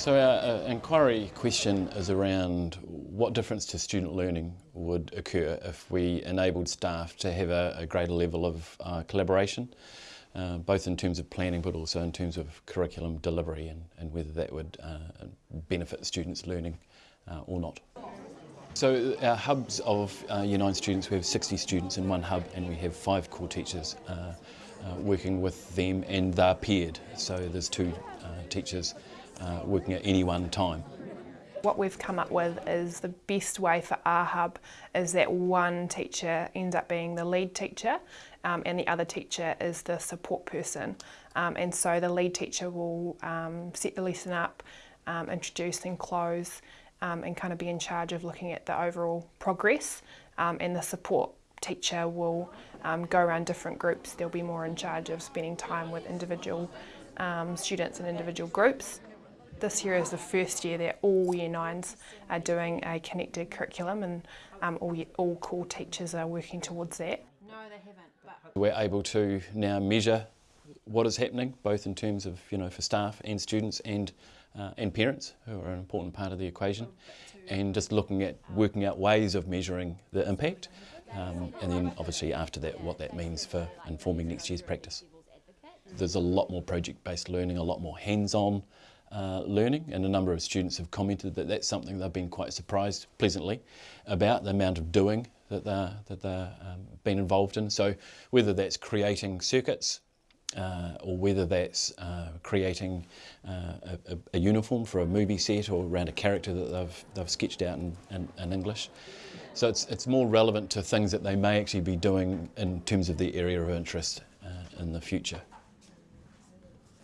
So our uh, inquiry question is around what difference to student learning would occur if we enabled staff to have a, a greater level of uh, collaboration, uh, both in terms of planning but also in terms of curriculum delivery and, and whether that would uh, benefit students' learning uh, or not. So our hubs of uh, Year 9 students, we have 60 students in one hub and we have five core teachers uh, working with them and they're paired. So there's two teachers uh, working at any one time. What we've come up with is the best way for our hub is that one teacher ends up being the lead teacher um, and the other teacher is the support person. Um, and so the lead teacher will um, set the lesson up, um, introduce and close um, and kind of be in charge of looking at the overall progress um, and the support teacher will go around different groups. They'll be more in charge of spending time with individual students and individual groups. This year is the first year that all Year 9s are doing a connected curriculum and um, all, all core teachers are working towards that. No, they haven't. We're able to now measure what is happening, both in terms of, you know, for staff and students and, uh, and parents, who are an important part of the equation, and just looking at working out ways of measuring the impact, um, and then obviously after that what that means for informing next year's practice. There's a lot more project-based learning, a lot more hands-on uh, learning and a number of students have commented that that's something they've been quite surprised pleasantly about the amount of doing that they're, that they've um, been involved in. So whether that's creating circuits uh, or whether that's uh, creating uh, a, a, uniform for a movie set or around a character that they've, they've sketched out in, in, in, English. So it's, it's more relevant to things that they may actually be doing in terms of the area of interest uh, in the future.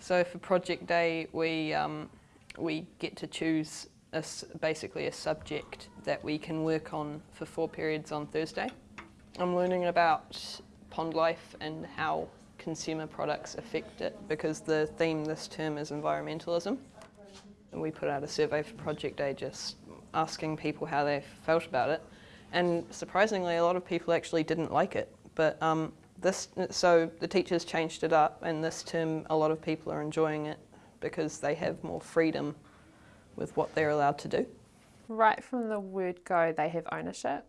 So for project day, we, um, we get to choose a, basically a subject that we can work on for four periods on Thursday. I'm learning about pond life and how consumer products affect it because the theme this term is environmentalism. And we put out a survey for Project Day just asking people how they felt about it. And surprisingly, a lot of people actually didn't like it. But um, this, so the teachers changed it up and this term a lot of people are enjoying it because they have more freedom with what they're allowed to do. Right from the word go they have ownership.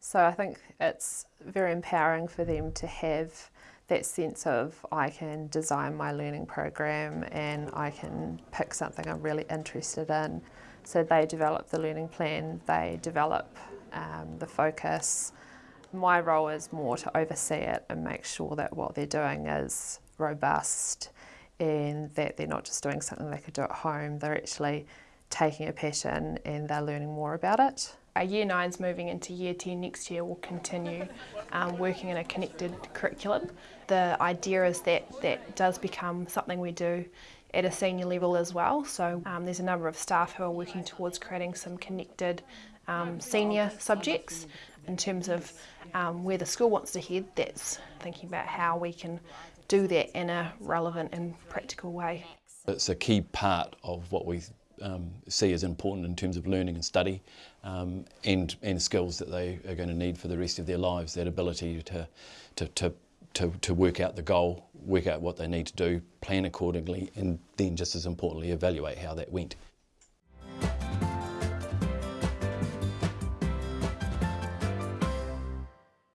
So I think it's very empowering for them to have that sense of I can design my learning program and I can pick something I'm really interested in. So they develop the learning plan, they develop um, the focus, my role is more to oversee it and make sure that what they're doing is robust and that they're not just doing something they could do at home, they're actually taking a passion and they're learning more about it. Our Year 9s moving into Year 10 next year will continue um, working in a connected curriculum. The idea is that that does become something we do at a senior level as well. So um, there's a number of staff who are working towards creating some connected um, senior subjects in terms of um, where the school wants to head, that's thinking about how we can do that in a relevant and practical way. It's a key part of what we um, see as important in terms of learning and study um, and, and skills that they are going to need for the rest of their lives, that ability to, to, to, to, to work out the goal, work out what they need to do, plan accordingly and then just as importantly evaluate how that went.